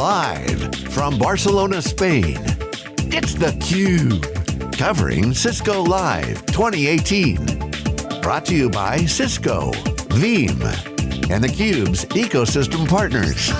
Live from Barcelona, Spain, it's theCUBE. Covering Cisco Live 2018. Brought to you by Cisco, Veeam, and theCUBE's ecosystem partners.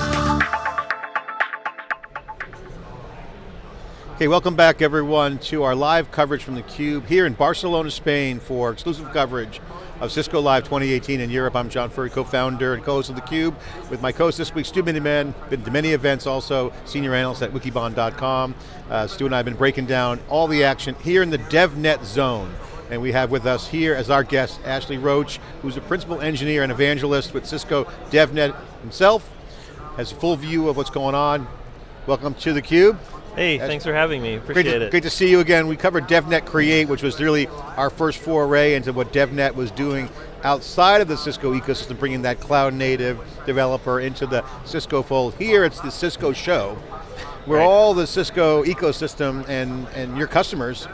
Okay, welcome back everyone to our live coverage from theCUBE here in Barcelona, Spain for exclusive coverage of Cisco Live 2018 in Europe. I'm John Furrier, co-founder and co-host of theCUBE with my co-host this week, Stu Miniman, been to many events also, senior analyst at wikibon.com. Uh, Stu and I have been breaking down all the action here in the DevNet zone. And we have with us here as our guest, Ashley Roach, who's a principal engineer and evangelist with Cisco DevNet himself, has a full view of what's going on. Welcome to theCUBE. Hey, thanks for having me, appreciate great to, it. Great to see you again. We covered DevNet Create, which was really our first foray into what DevNet was doing outside of the Cisco ecosystem, bringing that cloud native developer into the Cisco fold. Here it's the Cisco show, where right. all the Cisco ecosystem and, and your customers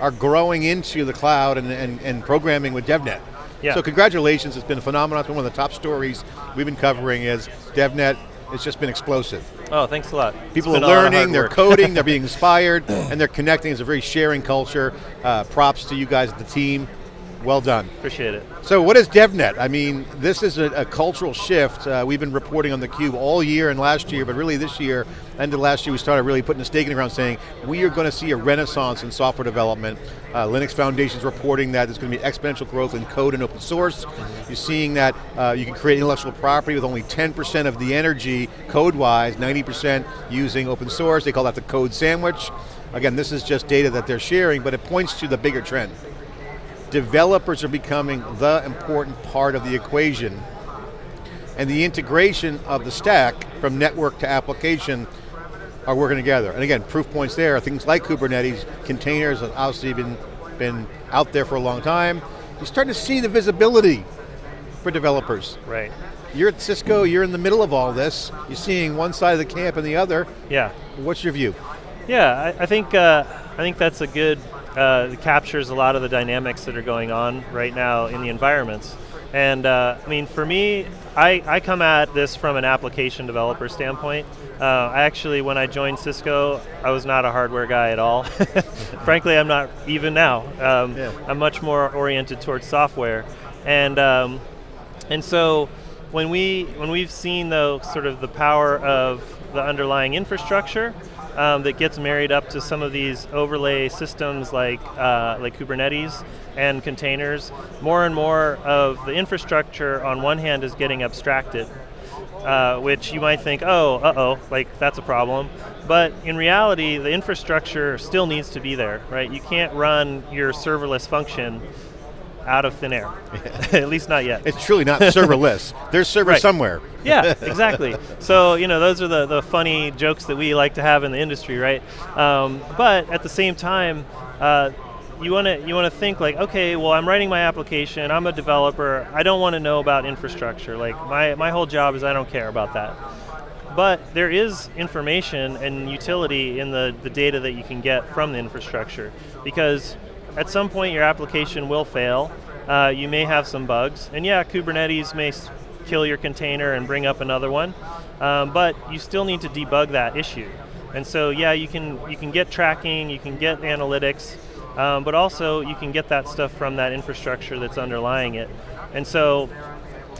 are growing into the cloud and, and, and programming with DevNet. Yeah. So congratulations, it's been a phenomenon. It's been one of the top stories we've been covering is DevNet it's just been explosive. Oh, thanks a lot. People are learning, they're coding, they're being inspired, and they're connecting. It's a very sharing culture. Uh, props to you guys at the team. Well done. Appreciate it. So what is DevNet? I mean, this is a, a cultural shift. Uh, we've been reporting on theCUBE all year and last year, but really this year, end of last year, we started really putting a stake in the ground saying, we are going to see a renaissance in software development. Uh, Linux Foundation's reporting that there's going to be exponential growth in code and open source. You're seeing that uh, you can create intellectual property with only 10% of the energy, code-wise, 90% using open source. They call that the code sandwich. Again, this is just data that they're sharing, but it points to the bigger trend developers are becoming the important part of the equation and the integration of the stack from network to application are working together. And again, proof points there things like Kubernetes, containers have obviously been, been out there for a long time. You're starting to see the visibility for developers. Right. You're at Cisco, you're in the middle of all this. You're seeing one side of the camp and the other. Yeah. What's your view? Yeah, I, I think uh, I think that's a good, uh, captures a lot of the dynamics that are going on right now in the environments. And uh, I mean, for me, I, I come at this from an application developer standpoint. Uh, I actually, when I joined Cisco, I was not a hardware guy at all. Frankly, I'm not even now. Um, yeah. I'm much more oriented towards software. And, um, and so, when, we, when we've seen the sort of the power of the underlying infrastructure, um, that gets married up to some of these overlay systems like, uh, like Kubernetes and containers. More and more of the infrastructure on one hand is getting abstracted, uh, which you might think, oh, uh-oh, like that's a problem. But in reality, the infrastructure still needs to be there, right? You can't run your serverless function out of thin air. At least not yet. It's truly not serverless. There's server right. somewhere. yeah, exactly. So, you know, those are the, the funny jokes that we like to have in the industry, right? Um, but at the same time, uh, you want to you want to think like, okay, well, I'm writing my application, I'm a developer, I don't want to know about infrastructure. Like, my, my whole job is I don't care about that. But there is information and utility in the, the data that you can get from the infrastructure because at some point your application will fail, uh, you may have some bugs, and yeah, Kubernetes may kill your container and bring up another one, um, but you still need to debug that issue. And so yeah, you can, you can get tracking, you can get analytics, um, but also you can get that stuff from that infrastructure that's underlying it. And so,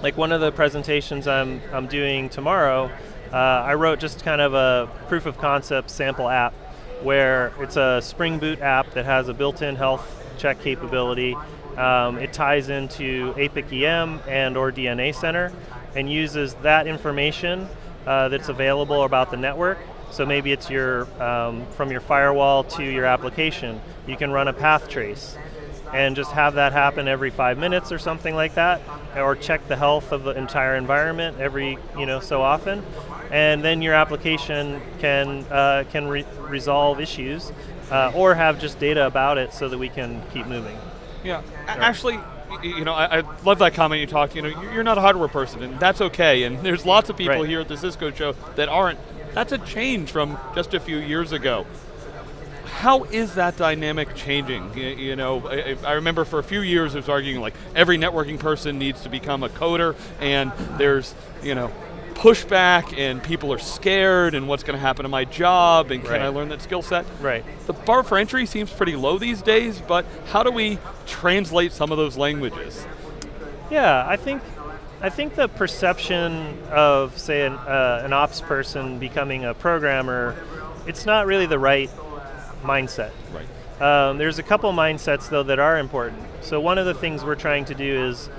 like one of the presentations I'm, I'm doing tomorrow, uh, I wrote just kind of a proof of concept sample app where it's a Spring Boot app that has a built-in health check capability. Um, it ties into APIC EM and or DNA Center and uses that information uh, that's available about the network. So maybe it's your um, from your firewall to your application. You can run a path trace and just have that happen every five minutes or something like that, or check the health of the entire environment every you know so often, and then your application can uh, can re resolve issues, uh, or have just data about it so that we can keep moving. Yeah, actually, you know, I, I, love that comment you talked. You know, you're not a hardware person, and that's okay. And there's lots of people right. here at the Cisco show that aren't. That's a change from just a few years ago how is that dynamic changing? You, you know, I, I, remember for a few years I was arguing like every networking person needs to become a coder and there's, you know, pushback and people are scared and what's going to happen to my job and can I learn that skill set? Right. The bar for entry seems pretty low these days, but how do we translate some of those languages? Yeah, I think I think the perception of say an, uh, an ops person becoming a programmer, it's not really the right mindset. Right. Um, there's a couple mindsets though that are important. So one of the things we're trying to do is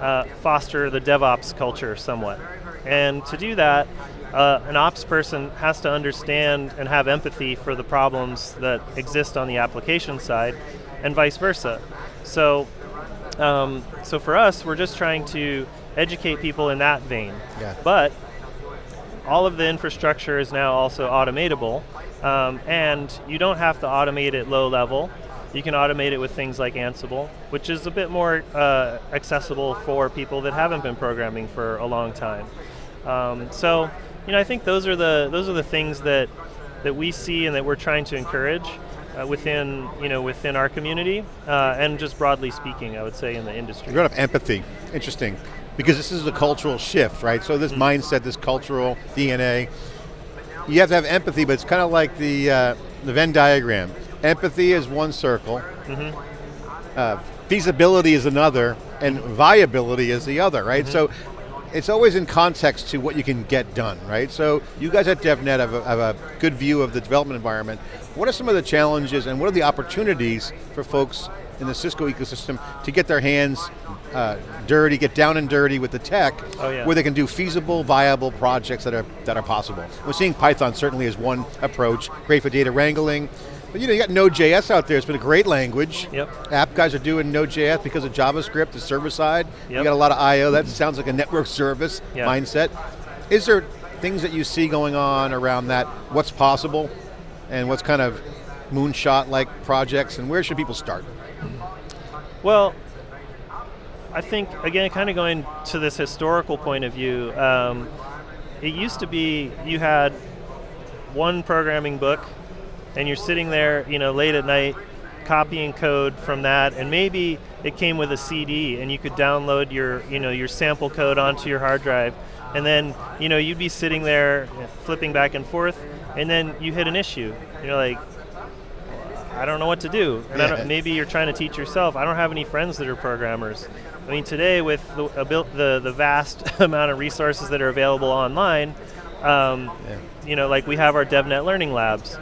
uh, foster the DevOps culture somewhat, and to do that, uh, an ops person has to understand and have empathy for the problems that exist on the application side, and vice versa. So, um, so for us, we're just trying to educate people in that vein. Yeah. But all of the infrastructure is now also automatable, um, and you don't have to automate it low level. You can automate it with things like Ansible, which is a bit more uh, accessible for people that haven't been programming for a long time. Um, so, you know, I think those are the those are the things that that we see and that we're trying to encourage uh, within you know within our community uh, and just broadly speaking, I would say in the industry. You brought up empathy, interesting, because this is a cultural shift, right? So this mindset, this cultural DNA, you have to have empathy, but it's kind of like the, uh, the Venn diagram. Empathy is one circle, uh, feasibility is another, and viability is the other, right? So it's always in context to what you can get done, right? So you guys at DevNet have a, have a good view of the development environment. What are some of the challenges and what are the opportunities for folks in the Cisco ecosystem to get their hands uh, dirty, get down and dirty with the tech, Oh, yeah. where they can do feasible, viable projects that are, that are possible? We're seeing Python certainly as one approach, great for data wrangling, but you know, you got Node.js out there, it's been a great language. Yep. App guys are doing Node.js because of JavaScript, the server side. You got a lot of I.O., that sounds like a network service Yeah. mindset. Is there things that you see going on around that, what's possible, and what's kind of moonshot-like projects, and where should people start? Well, I think again, kind of going to this historical point of view. Um, it used to be you had one programming book, and you're sitting there, you know, late at night, copying code from that, and maybe it came with a CD, and you could download your, you know, your sample code onto your hard drive, and then, you know, you'd be sitting there flipping back and forth, and then you hit an issue. You're like, I don't know what to do. And I Yeah. don't, maybe you're trying to teach yourself. I don't have any friends that are programmers. I mean, today with the the, the vast amount of resources that are available online, um, you know, like we have our DevNet Learning Labs,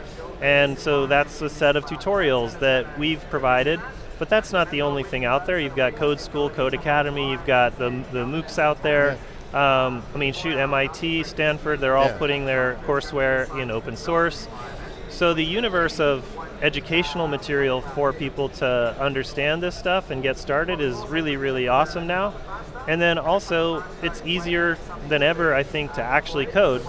and so that's a set of tutorials that we've provided. But that's not the only thing out there. You've got Code School, Codecademy. You've got the the MOOCs out there. Um, I mean, shoot, MIT, Stanford. They're all Yeah. putting their courseware in open source. So the universe of educational material for people to understand this stuff and get started is really, really awesome now. And then also, it's easier than ever, I think, to actually code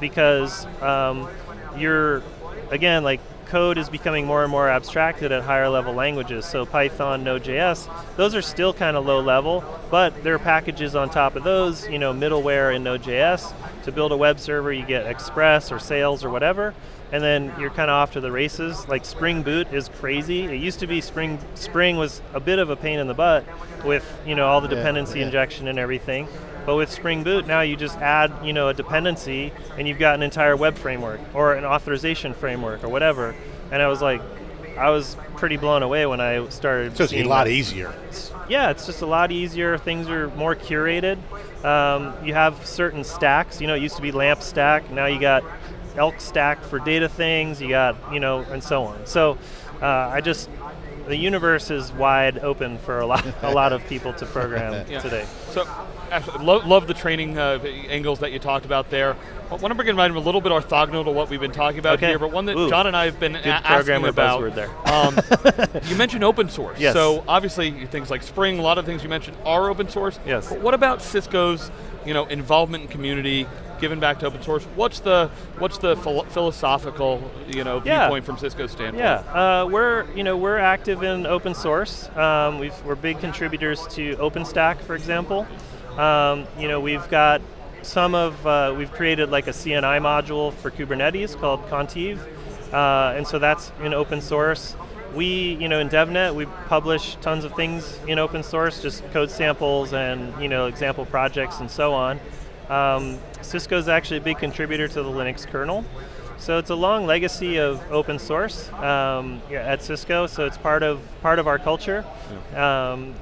because um, you're, again, like code is becoming more and more abstracted at higher level languages. So Python, Node.js, those are still kind of low level, but there are packages on top of those, you know, middleware in Node.js. To build a web server, you get Express or Sails or whatever, and then you're kind of off to the races. Like Spring Boot is crazy. It used to be Spring Spring was a bit of a pain in the butt with you know all the dependency yeah. injection and everything. But with Spring Boot now you just add you know a dependency and you've got an entire web framework or an authorization framework or whatever. And I was like, I was pretty blown away when I started. So it's a lot that. easier. Yeah, it's just a lot easier. Things are more curated. Um, you have certain stacks. You know, it used to be LAMP stack. Now you got Elk stack for data things. You got, you know, and so on. So uh, I just, the universe is wide open for a lot, a lot of people to program Yeah. today. So, actually, lo- love the training uh, angles that you talked about there. I want to bring in a little bit orthogonal to what we've been talking about Okay. here, but one that Ooh. John and I have been Good asking about. Um, you mentioned open source. Yes. So obviously things like Spring, a lot of things you mentioned are open source. Yes. But what about Cisco's, you know, involvement in community, giving back to open source? What's the what's the philo- philosophical, you know, Yeah. viewpoint from Cisco's standpoint? Yeah, uh, we're you know we're active in open source. Um, we've, we're big contributors to OpenStack, for example. Um, you know we've got some of uh, we've created like a CNI module for Kubernetes called Contiv, uh, and so that's in open source. We you know in DevNet we publish tons of things in open source, just code samples and you know example projects and so on. Um, Cisco is actually a big contributor to the Linux kernel. So it's a long legacy of open source um, at Cisco. So it's part of part of our culture. Yeah. Um,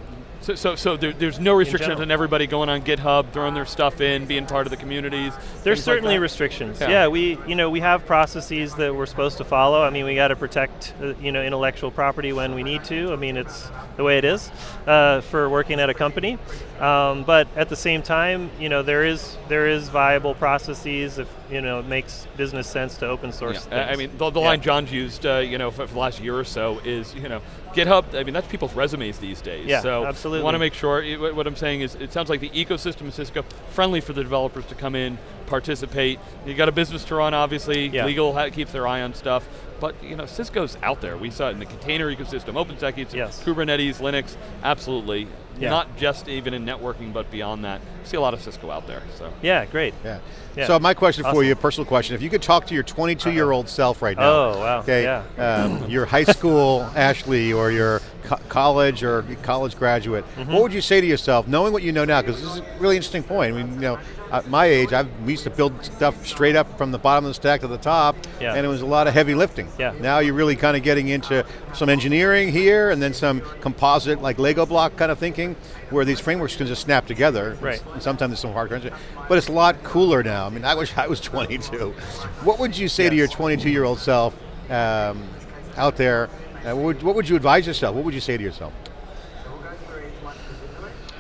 so, so, so there, there's no restrictions on everybody going on GitHub, throwing their stuff in, being part of the communities. There's certainly like restrictions. Yeah. yeah. we, you know, we have processes that we're supposed to follow. I mean, we got to protect, uh, you know, intellectual property when we need to. I mean, it's the way it is uh, for working at a company. Um, but at the same time, you know, there is there is viable processes if you know it makes business sense to open source. Yeah. I mean, the, the yeah. line John's used, uh, you know, for, for, the last year or so is, you know, GitHub. I mean, that's people's resumes these days. Yeah, so absolutely. want to make sure. What I'm saying is, it sounds like the ecosystem of Cisco friendly for the developers to come in, participate. You got a business to run, obviously. Yeah. Legal keeps their eye on stuff. But you know, Cisco's out there. We saw it in the container ecosystem, OpenStack, yes. Kubernetes, Linux, absolutely. Yeah. Not just even in networking, but beyond that. see a lot of Cisco out there. So yeah, great. Yeah. yeah. So my question awesome. for you, a personal question: If you could talk to your 22-year-old self right now, oh wow, okay, yeah. um, your high school Ashley or your co college or college graduate, mm -hmm. what would you say to yourself, knowing what you know now? Because this is a really interesting point. I mean, you know, at my age, I've, we used to build stuff straight up from the bottom of the stack to the top, yeah. and it was a lot of heavy lifting. Yeah. Now you're really kind of getting into some engineering here, and then some composite, like Lego block kind of thinking, where these frameworks can just snap together. Right. And sometimes there's some hard content, but it's a lot cooler now. I mean, I wish I was 22. What would you say yes. to your 22 year old self um, out there? Uh, what, would, what would you advise yourself? What would you say to yourself?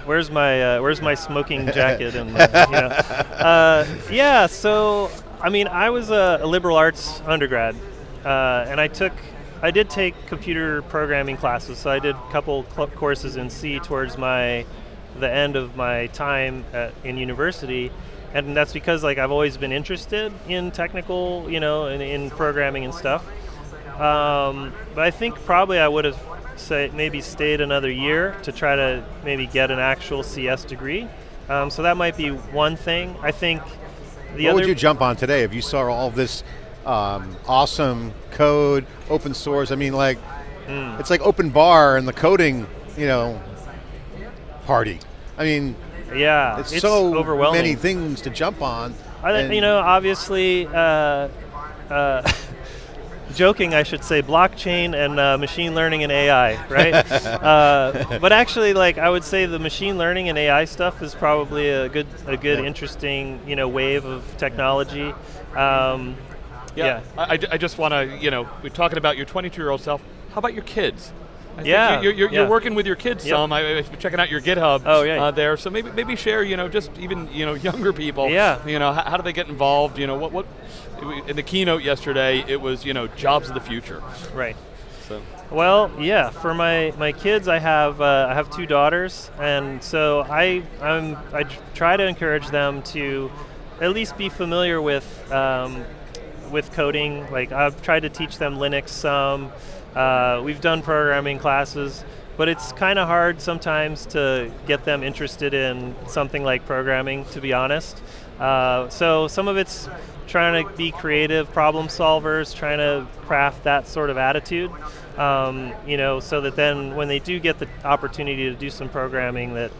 Where's my uh, Where's my smoking jacket? and my, you know. uh, yeah, so I mean, I was a, a liberal arts undergrad, uh, and I took I did take computer programming classes. So I did a couple courses in C towards my the end of my time at, in university, and that's because like I've always been interested in technical, you know, in, in programming and stuff. Um, but I think probably I would have say maybe stayed another year to try to maybe get an actual CS degree. Um, so that might be one thing. I think the what other. would you jump on today if you saw all this um, awesome code, open source? I mean, like mm. it's like open bar and the coding, you know, party. I mean, yeah, it's, it's so overwhelming. many things to jump on. I, you know, obviously. Uh, uh, joking, I should say, blockchain and uh, machine learning and AI, right? uh, but actually, like I would say, the machine learning and AI stuff is probably a good, a good, yeah. interesting, you know, wave of technology. Um, yeah, yeah. I, I just want to, you know, we're talking about your 22-year-old self. How about your kids? I yeah, you're, you're, yeah. you're, working with your kids yep. some. I, been checking out your GitHub. Oh yeah. Uh, there, so maybe maybe share. You know, just even you know younger people. Yeah. You know, how, how do they get involved? You know, what what in the keynote yesterday, it was you know jobs of the future. Right. So. Well, yeah. For my, my kids, I have uh, I have two daughters, and so I I'm, I try to encourage them to at least be familiar with um, with coding. Like I've tried to teach them Linux some. Uh, we've done programming classes, but it's kind of hard sometimes to get them interested in something like programming. To be honest, uh, so some of it's trying to be creative problem solvers, trying to craft that sort of attitude. Um, you know, so that then when they do get the opportunity to do some programming, that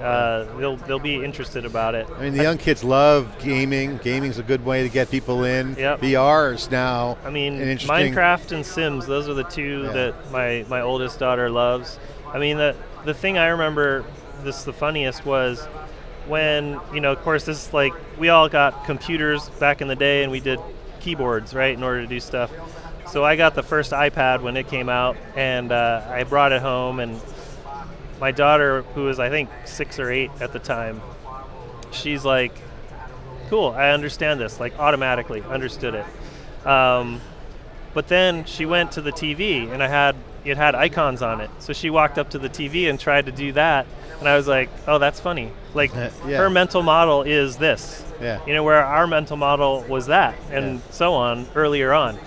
uh, they'll they'll be interested about it. I mean, the young kids love gaming. Gaming's a good way to get people in. Yep. VR is now. I mean, Minecraft and Sims. Those are the two yeah. that my my oldest daughter loves. I mean, the the thing I remember this the funniest was when, you know, of course, this is like, we all got computers back in the day and we did keyboards, right, in order to do stuff. So I got the first iPad when it came out and uh, I brought it home and my daughter, who was I think six or eight at the time, she's like, cool, I understand this, like automatically understood it. Um, but then she went to the TV and I had it had icons on it. So she walked up to the TV and tried to do that, and I was like, "Oh, that's funny." Like yeah. her mental model is this. Yeah. You know, where our mental model was that, and yeah. so on earlier on.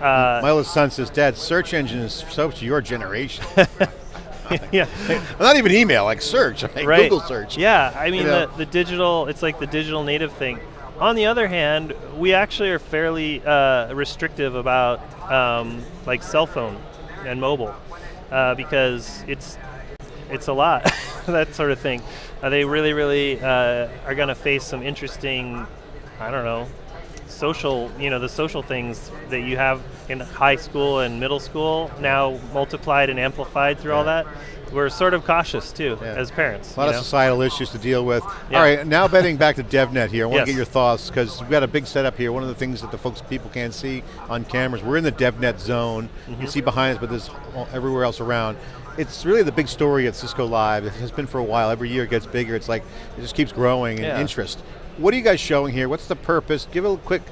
Uh, My oldest son says, "Dad, search engine is so to your generation." yeah. not even email, like search, like right. Google search. Yeah, I mean you know? the, the digital, it's like the digital native thing. On the other hand, we actually are fairly uh, restrictive about um, like cell phone and mobile uh, because it's it's a lot. that sort of thing. Uh, they really, really uh, are going to face some interesting, I don't know, social, you know, the social things that you have in high school and middle school now multiplied and amplified through yeah. all that we're sort of cautious too yeah. as parents. A lot of know? societal issues to deal with. Yeah. All right, now betting back to DevNet here, I want yes. to get your thoughts because we've got a big setup here. One of the things that the folks, people can't see on cameras, we're in the DevNet zone. Mm -hmm. You mm-hmm. see behind us, but there's everywhere else around. It's really the big story at Cisco Live. It has been for a while. Every year it gets bigger. It's like, it just keeps growing in yeah. interest. What are you guys showing here? What's the purpose? Give a quick,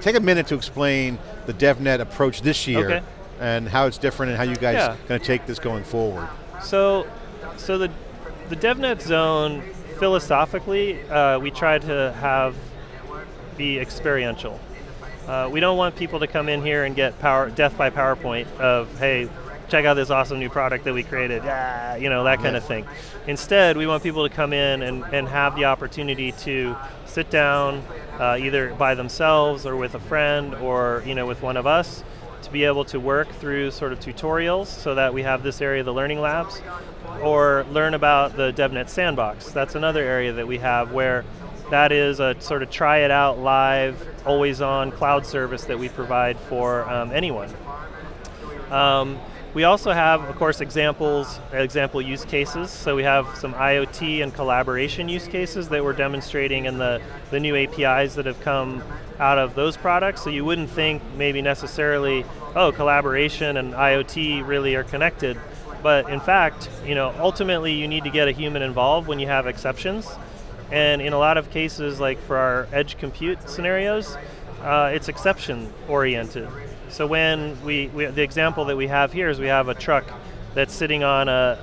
take a minute to explain the DevNet approach this year okay. and how it's different and how you guys yeah. going to take this going forward. So so the, the DevNet zone, philosophically, uh, we try to have be experiential. Uh, we don't want people to come in here and get power death by PowerPoint of, hey, check out this awesome new product that we created, yeah, you know, that kind yeah. of thing. Instead, we want people to come in and, and have the opportunity to sit down, uh, either by themselves or with a friend or you know with one of us, to be able to work through sort of tutorials so that we have this area of the learning labs or learn about the DevNet Sandbox. That's another area that we have where that is a sort of try it out live, always on cloud service that we provide for um, anyone. Um, we also have, of course, examples, example use cases. So we have some IoT and collaboration use cases that we're demonstrating in the, the new APIs that have come out of those products. So you wouldn't think maybe necessarily, oh, collaboration and IoT really are connected. But in fact, you know, ultimately you need to get a human involved when you have exceptions. And in a lot of cases, like for our edge compute scenarios, uh, it's exception oriented. So when we, we, the example that we have here is we have a truck that's sitting on a,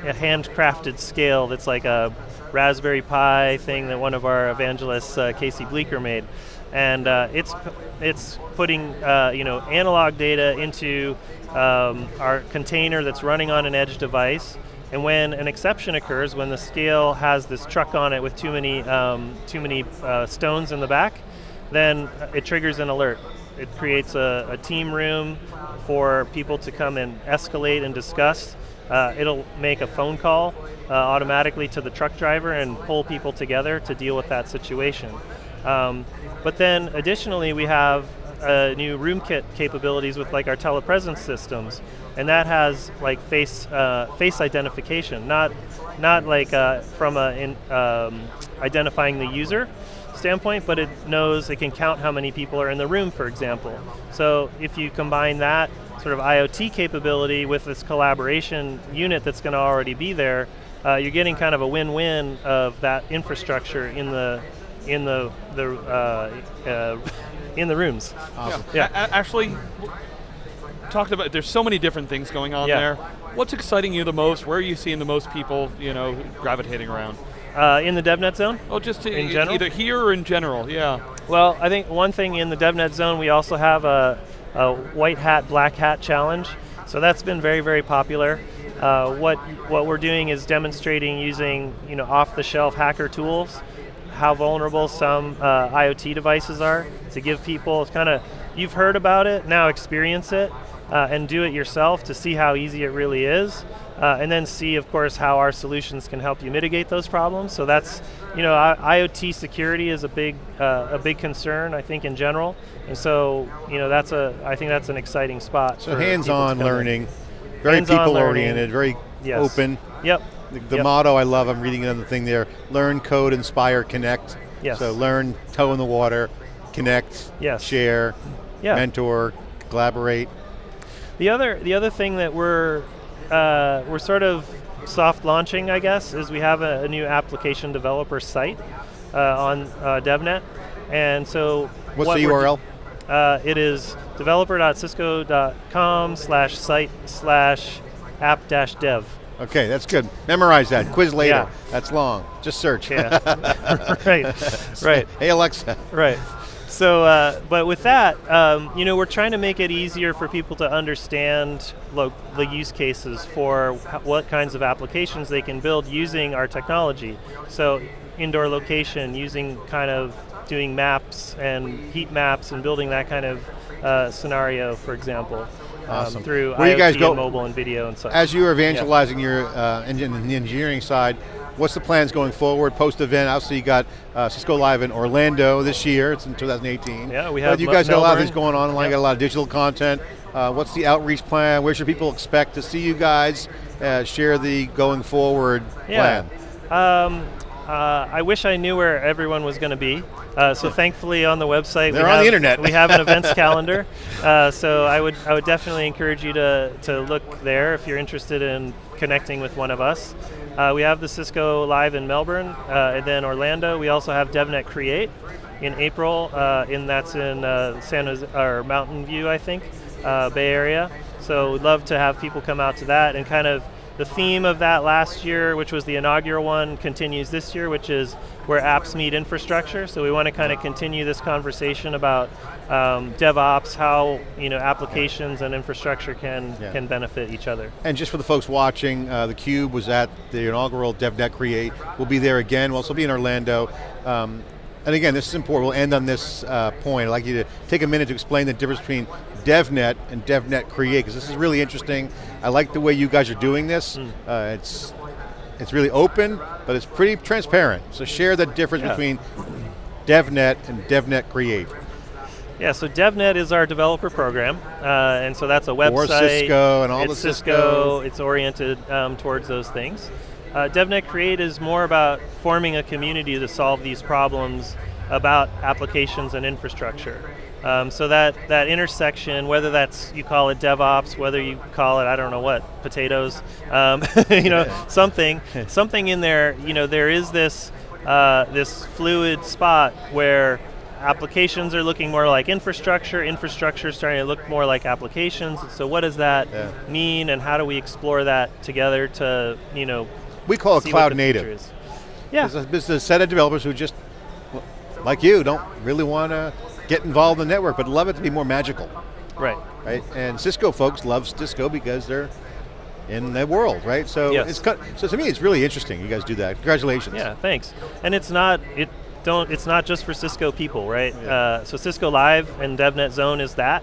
a, a handcrafted scale that's like a Raspberry Pi thing that one of our evangelists, uh, Casey Bleeker, made and uh, it's it's putting uh, you know analog data into um, our container that's running on an edge device. And when an exception occurs, when the scale has this truck on it with too many um, too many uh, stones in the back, then it triggers an alert. It creates a, a team room for people to come and escalate and discuss. Uh, it'll make a phone call uh, automatically to the truck driver and pull people together to deal with that situation. Um, but then additionally, we have uh, new RoomKit capabilities with like our telepresence systems, and that has like face uh, face identification, not not like uh, from a in, um, identifying the user standpoint, but it knows it can count how many people are in the room, for example. So if you combine that sort of IoT capability with this collaboration unit that's going to already be there, uh, you're getting kind of a win-win of that infrastructure in the in the the uh, uh, in the rooms. Awesome. Yeah, yeah. actually, talked about. There's so many different things going on yeah. there. What's exciting you the most? Where are you seeing the most people, you know, gravitating around? Uh, in the DevNet zone? Oh, just in general? Either here or in general, yeah. Well, I think one thing in the DevNet zone, we also have a, a white hat, black hat challenge. So that's been very, very popular. Uh, what what we're doing is demonstrating using you know off-the-shelf hacker tools how vulnerable some uh, IoT devices are to give people it's kind of, you've heard about it, now experience it uh, and do it yourself to see how easy it really is. Uh, and then see, of course, how our solutions can help you mitigate those problems. So that's, you know, IoT security is a big, uh, a big concern, I think, in general. And so, you know, that's a, I think that's an exciting spot. So hands-on learning, very people-oriented, very yes. open. Yep. The, the yep. motto I love, I'm reading another thing there, learn, code, inspire, connect. Yes. So learn, toe in the water, connect, yes. share, yeah. mentor, collaborate. The other, the other thing that we're, uh, we're sort of soft launching, I guess, is we have a, a new application developer site uh, on uh, DevNet. And so What's what the URL? Uh, it is developer.cisco.com slash site slash app dash dev. Okay, that's good. Memorize that. Quiz later. Yeah. That's long. Just search. Yeah. right. Right. Hey Alexa. Right. So, uh, but with that, um, you know, we're trying to make it easier for people to understand the use cases for what kinds of applications they can build using our technology. So, indoor location, using kind of doing maps and heat maps and building that kind of uh, scenario, for example. um, through Where IoT you guys go, and mobile and video and such. As you are evangelizing yeah. your uh, engine, the engineering side, what's the plans going forward post-event? Obviously you got uh, Cisco Live in Orlando this year, it's in 2018. Yeah, we have But you guys got a lot of things going on online, yep. got a lot of digital content. Uh, what's the outreach plan? Where should people expect to see you guys uh, share the going forward yeah. plan? Um, uh, I wish I knew where everyone was going to be. Uh, so thankfully on the website, they're on have, the internet. we have an events calendar. Uh, so I would I would definitely encourage you to to look there if you're interested in connecting with one of us. Uh, we have the Cisco Live in Melbourne, uh, and then Orlando. We also have DevNet Create in April, uh, and that's in San Jose or Mountain View, I think, Bay Area. So we'd love to have people come out to that and kind of the theme of that last year, which was the inaugural one, continues this year, which is where apps meet infrastructure. So we want to kind of continue this conversation about um, DevOps, how you know applications and infrastructure can yeah. can benefit each other. And just for the folks watching, uh, the Cube was at the inaugural DevNet Create. We'll be there again. We'll also be in Orlando. Um, and again, this is important. We'll end on this uh, point. I'd like you to take a minute to explain the difference between DevNet and DevNet Create, because this is really interesting. I like the way you guys are doing this. Mm. Uh, it's it's really open, but it's pretty transparent. So share the difference yeah. between DevNet and DevNet Create. Yeah, so DevNet is our developer program, uh, and so that's a website. Or Cisco and all it's the Cisco. Cisco. It's oriented um, towards those things. Uh, DevNet Create is more about forming a community to solve these problems about applications and infrastructure. Um, so that, that intersection, whether that's you call it DevOps, whether you call it I don't know what potatoes, um, you know something, something in there. You know there is this uh, this fluid spot where applications are looking more like infrastructure, infrastructure is starting to look more like applications. So what does that yeah. mean, and how do we explore that together to you know? We call it cloud native. Yeah, there's a set of developers who just like you don't really want to get involved in the network, but love it to be more magical. Right. Right. And Cisco folks love Cisco because they're in the world, right? So yes. it's so to me, it's really interesting. You guys do that. Congratulations. Yeah, thanks. And it's not it don't it's not just for Cisco people, right? Yeah. Uh, so Cisco Live and DevNet Zone is that.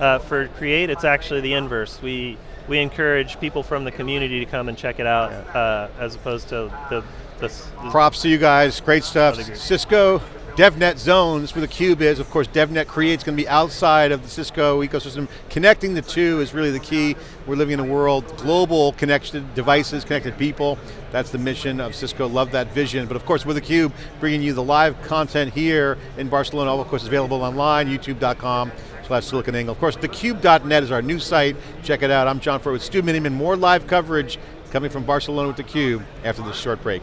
Uh, for Create, it's actually the inverse. We we encourage people from the community to come and check it out, yeah. uh, as opposed to the, the, the props to you guys. Great stuff. Cisco DevNet zones where the cube is. Of course, DevNet creates going to be outside of the Cisco ecosystem. Connecting the two is really the key. We're living in a world, global connected devices, connected people. That's the mission of Cisco, love that vision. But of course, with the cube, bringing you the live content here in Barcelona, all of course, available online, youtube.com slash SiliconANGLE. Of course, thecube.net is our new site. Check it out. I'm John Furrier with Stu Miniman. More live coverage coming from Barcelona with theCUBE after this short break.